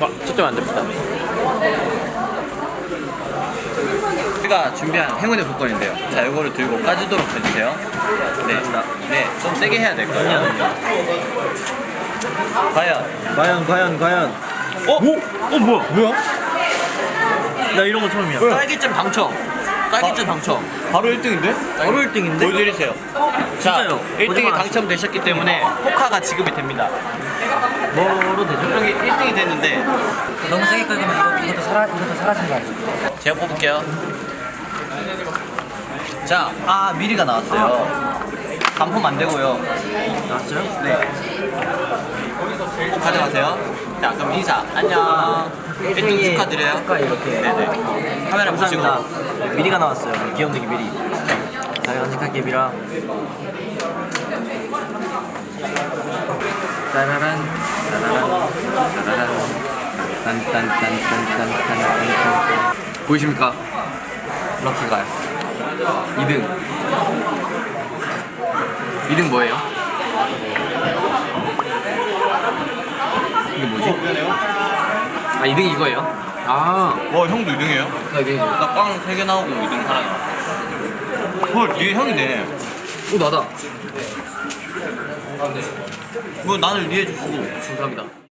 아, 초점 안 됩니다. 우리가 준비한 행운의 복권인데요. 자, 이거를 들고 까지도록 해주세요. 네, 네, 좀 세게 해야 될 거예요. 과연 과연, 과연, 과연. 어? 오? 어, 뭐야? 뭐야? 나 이런 거 처음이야. 딸기잼 당첨. 딸기잼 당첨. 바로 1등인데? 바로 1등인데? 보여드리세요. 자, 진짜요? 1등이 거짓말 당첨되셨기 때문에 포카가 지급이 됩니다. 뭐로 되죠? 여기 1등이 됐는데 너무 세게 끌면 이거, 이것도 사라 이것도 사라진 거 아니야? 제가 뽑을게요. 자, 아 미리가 나왔어요. 반품 안 되고요. 나왔어요? 네. 꼭 가져가세요. 자, 그럼 인사. 안녕. 1등 축하드려요. 아까 이렇게 네네. 카메라 보시고. 감사합니다. 미리가 나왔어요. 귀염둥이 미리. 자, 간직할게 미라. 따라란, 따라란, 따라란. 딴딴딴딴딴딴딴. 보이십니까? 럭키가요. 2등. 2등 뭐예요? 이게 뭐지? 아, 2등 이거예요? 아, 와, 형도 2등이에요? 나 이게 뭐. 나빵 3개 나오고 2등 하나 나왔어. 헐, 얘 형이네. 오, 나다. 뭐 나는 리해 주시고. 감사합니다.